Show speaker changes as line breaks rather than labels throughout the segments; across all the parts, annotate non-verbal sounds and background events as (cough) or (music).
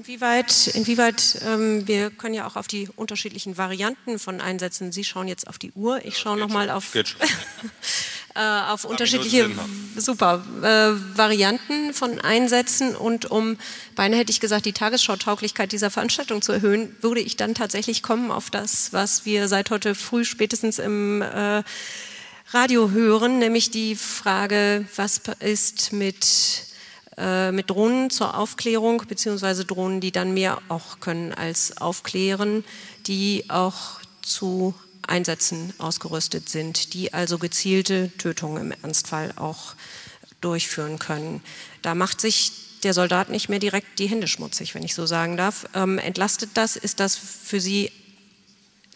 Inwieweit, inwieweit ähm, wir können ja auch auf die unterschiedlichen Varianten von Einsätzen, Sie schauen jetzt auf die Uhr, ich schaue nochmal auf, (laughs) äh, auf unterschiedliche super, äh, Varianten von Einsätzen. Und um, beinahe hätte ich gesagt, die Tagesschautauglichkeit dieser Veranstaltung zu erhöhen, würde ich dann tatsächlich kommen auf das, was wir seit heute früh spätestens im äh, Radio hören, nämlich die Frage, was ist mit äh, mit Drohnen zur Aufklärung, beziehungsweise Drohnen, die dann mehr auch können als aufklären, die auch zu Einsätzen ausgerüstet sind, die also gezielte Tötungen im Ernstfall auch durchführen können. Da macht sich der Soldat nicht mehr direkt die Hände schmutzig, wenn ich so sagen darf. Ähm, entlastet das? Ist das für Sie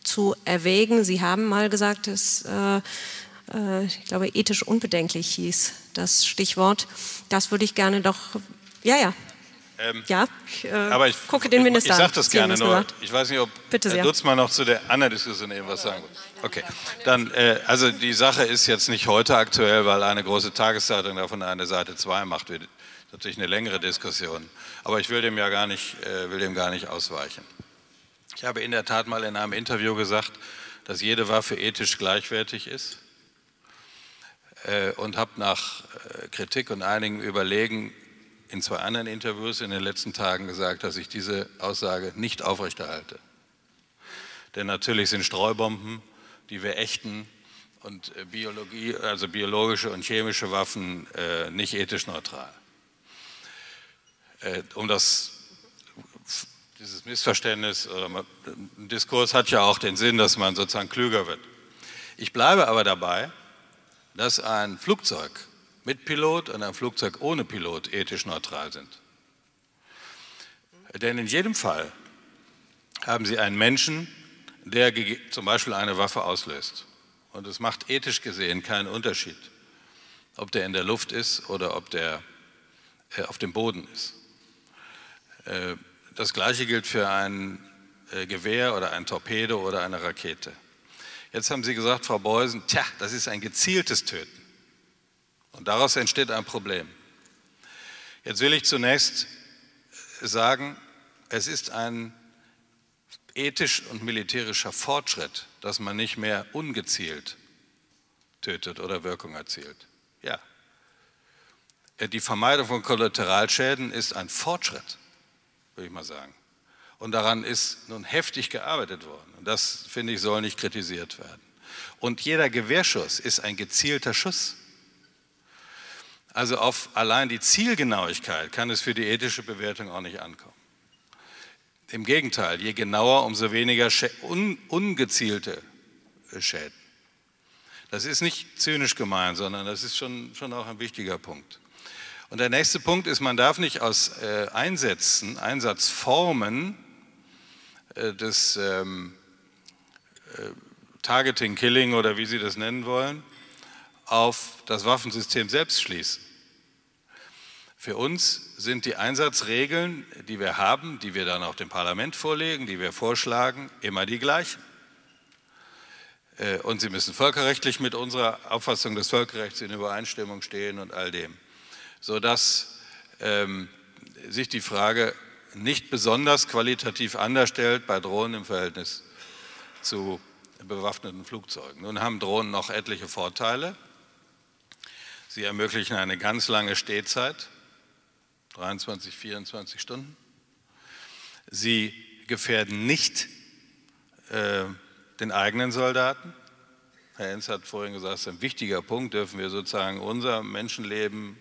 zu erwägen? Sie haben mal gesagt, dass äh, äh, ich glaube, ethisch unbedenklich hieß das Stichwort. Das würde ich gerne doch, ja, ja. Ähm, ja,
ich, äh, aber ich gucke den Minister Ich, ich sage das gerne, nur ich weiß nicht, ob Bitte Herr Dutzmann noch zu der anderen Diskussion eben was sagen will. Okay, dann, äh, also die Sache ist jetzt nicht heute aktuell, weil eine große Tageszeitung davon eine Seite 2 macht, wird natürlich eine längere Diskussion. Aber ich will dem ja gar nicht, äh, will dem gar nicht ausweichen. Ich habe in der Tat mal in einem Interview gesagt, dass jede Waffe ethisch gleichwertig ist und habe nach äh, Kritik und einigem Überlegen in zwei anderen Interviews in den letzten Tagen gesagt, dass ich diese Aussage nicht aufrechterhalte. Denn natürlich sind Streubomben, die wir ächten, und äh, Biologie, also biologische und chemische Waffen äh, nicht ethisch neutral. Äh, um das, dieses Missverständnis, oder ein Diskurs hat ja auch den Sinn, dass man sozusagen klüger wird. Ich bleibe aber dabei, dass ein Flugzeug mit Pilot und ein Flugzeug ohne Pilot ethisch neutral sind. Denn in jedem Fall haben Sie einen Menschen, der zum Beispiel eine Waffe auslöst. Und es macht ethisch gesehen keinen Unterschied, ob der in der Luft ist oder ob der äh, auf dem Boden ist. Äh, das Gleiche gilt für ein äh, Gewehr oder ein Torpedo oder eine Rakete. Jetzt haben Sie gesagt, Frau Beusen, tja, das ist ein gezieltes Töten. Und daraus entsteht ein Problem. Jetzt will ich zunächst sagen, es ist ein ethisch und militärischer Fortschritt, dass man nicht mehr ungezielt tötet oder Wirkung erzielt. Ja. Die Vermeidung von Kollateralschäden ist ein Fortschritt, würde ich mal sagen. Und daran ist nun heftig gearbeitet worden. Und das, finde ich, soll nicht kritisiert werden. Und jeder Gewehrschuss ist ein gezielter Schuss. Also auf allein die Zielgenauigkeit kann es für die ethische Bewertung auch nicht ankommen. Im Gegenteil, je genauer, umso weniger un ungezielte Schäden. Das ist nicht zynisch gemeint, sondern das ist schon, schon auch ein wichtiger Punkt. Und der nächste Punkt ist, man darf nicht aus äh, Einsätzen, Einsatzformen des ähm, äh, Targeting, Killing oder wie Sie das nennen wollen, auf das Waffensystem selbst schließen. Für uns sind die Einsatzregeln, die wir haben, die wir dann auch dem Parlament vorlegen, die wir vorschlagen, immer die gleichen. Äh, und sie müssen völkerrechtlich mit unserer Auffassung des Völkerrechts in Übereinstimmung stehen und all dem, sodass ähm, sich die Frage nicht besonders qualitativ anders stellt bei Drohnen im Verhältnis zu bewaffneten Flugzeugen. Nun haben Drohnen noch etliche Vorteile. Sie ermöglichen eine ganz lange Stehzeit, 23, 24 Stunden. Sie gefährden nicht äh, den eigenen Soldaten. Herr Enz hat vorhin gesagt, das ist ein wichtiger Punkt, dürfen wir sozusagen unser Menschenleben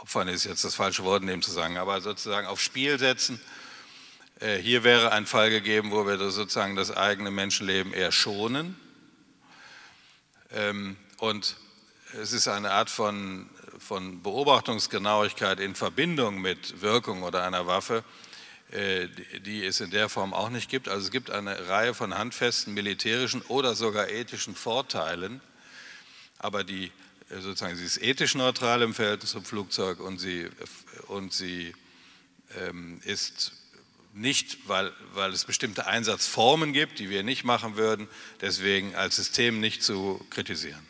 opfern ist jetzt das falsche Wort in dem zu sagen, aber sozusagen aufs Spiel setzen. Äh, hier wäre ein Fall gegeben, wo wir sozusagen das eigene Menschenleben eher schonen. Ähm, und es ist eine Art von, von Beobachtungsgenauigkeit in Verbindung mit Wirkung oder einer Waffe, äh, die es in der Form auch nicht gibt. Also es gibt eine Reihe von handfesten militärischen oder sogar ethischen Vorteilen, aber die sozusagen, sie ist ethisch neutral im Verhältnis zum Flugzeug und sie, und sie ähm, ist nicht, weil, weil es bestimmte Einsatzformen gibt, die wir nicht machen würden, deswegen als System nicht zu kritisieren.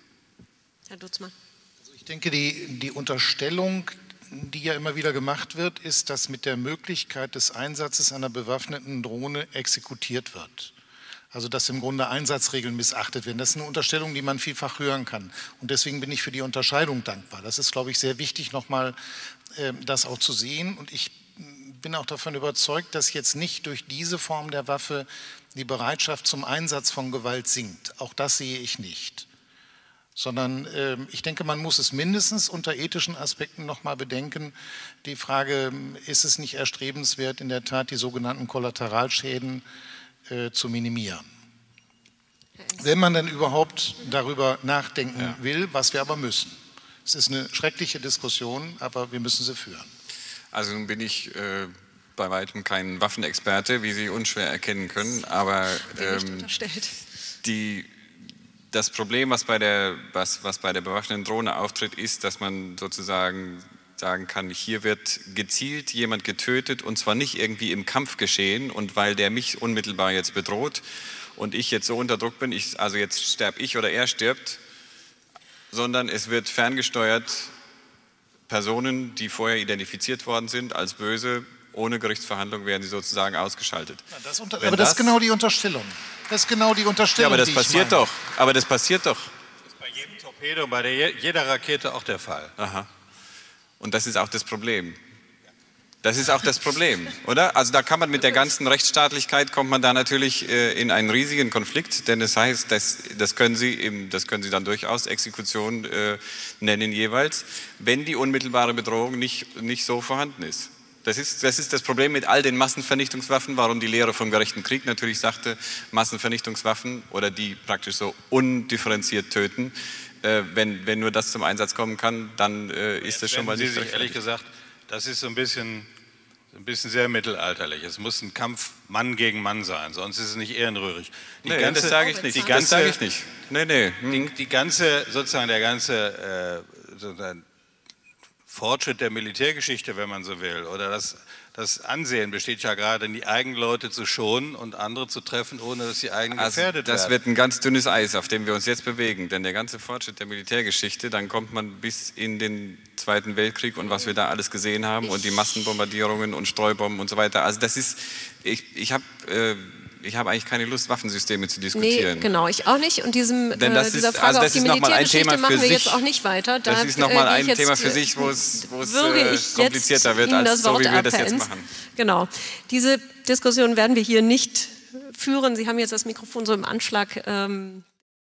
Herr Dutzmann. Also ich denke, die, die Unterstellung, die ja immer wieder gemacht wird, ist, dass mit der Möglichkeit des Einsatzes einer bewaffneten Drohne exekutiert wird. Also dass im Grunde Einsatzregeln missachtet werden. Das ist eine Unterstellung, die man vielfach hören kann. Und deswegen bin ich für die Unterscheidung dankbar. Das ist, glaube ich, sehr wichtig, nochmal äh, das auch zu sehen. Und ich bin auch davon überzeugt, dass jetzt nicht durch diese Form der Waffe die Bereitschaft zum Einsatz von Gewalt sinkt. Auch das sehe ich nicht. Sondern äh, ich denke, man muss es mindestens unter ethischen Aspekten nochmal bedenken. Die Frage, ist es nicht erstrebenswert, in der Tat die sogenannten Kollateralschäden äh, zu minimieren? Wenn man denn überhaupt darüber nachdenken ja. will, was wir aber müssen. Es ist eine schreckliche Diskussion, aber wir müssen sie führen.
Also nun bin ich äh, bei weitem kein Waffenexperte, wie Sie unschwer erkennen können, aber ähm, die, das Problem, was bei, der, was, was bei der bewaffneten Drohne auftritt, ist, dass man sozusagen sagen kann, hier wird gezielt jemand getötet und zwar nicht irgendwie im Kampf geschehen und weil der mich unmittelbar jetzt bedroht und ich jetzt so unter Druck bin, ich, also jetzt sterbe ich oder er stirbt, sondern es wird ferngesteuert Personen, die vorher identifiziert worden sind als böse, ohne Gerichtsverhandlung werden sie sozusagen ausgeschaltet.
Ja, das unter, aber das, das, ist genau die Unterstellung. Das ist genau die Unterstellung.
Ja, aber das passiert doch. Aber das passiert doch. Das ist
bei jedem Torpedo, bei der, jeder Rakete auch der Fall.
Aha. Und das ist auch das Problem. Das ist auch das Problem, oder? Also da kann man mit der ganzen Rechtsstaatlichkeit kommt man da natürlich äh, in einen riesigen Konflikt, denn das heißt, das, das, können Sie eben, das können Sie dann durchaus Exekution äh, nennen jeweils, wenn die unmittelbare Bedrohung nicht, nicht so vorhanden ist. Das ist, das ist das Problem mit all den Massenvernichtungswaffen, warum die Lehre vom gerechten Krieg natürlich sagte, Massenvernichtungswaffen oder die praktisch so undifferenziert töten, äh, wenn, wenn nur das zum Einsatz kommen kann, dann äh, ist das schon mal nicht
Sie sich ehrlich gesagt das ist so ein bisschen, ein bisschen sehr mittelalterlich. Es muss ein Kampf Mann gegen Mann sein, sonst ist es nicht ehrenrührig.
Die nee, ganze, das sage ich nicht. Die ganze, das sage ich nicht.
Nee, nee. Hm. Die, die, ganze, sozusagen der ganze äh, sozusagen Fortschritt der Militärgeschichte, wenn man so will, oder das das Ansehen besteht ja gerade, die eigenen Leute zu schonen und andere zu treffen, ohne dass die eigenen also gefährdet
das
werden.
Das wird ein ganz dünnes Eis, auf dem wir uns jetzt bewegen. Denn der ganze Fortschritt der Militärgeschichte, dann kommt man bis in den Zweiten Weltkrieg und was wir da alles gesehen haben und die Massenbombardierungen und Streubomben und so weiter. Also das ist, ich, ich habe... Äh, ich habe eigentlich keine Lust, Waffensysteme zu diskutieren.
Nee, genau, ich auch nicht. Und diesem, Denn das äh, dieser Frage also das auf die Militärgeschichte machen wir sich, jetzt auch nicht weiter.
Da, das ist nochmal äh, ein Thema für sich, wo es, wo es äh, komplizierter wird, als so, wie wir das jetzt machen.
Genau. Diese Diskussion werden wir hier nicht führen. Sie haben jetzt das Mikrofon so im Anschlag. Ähm,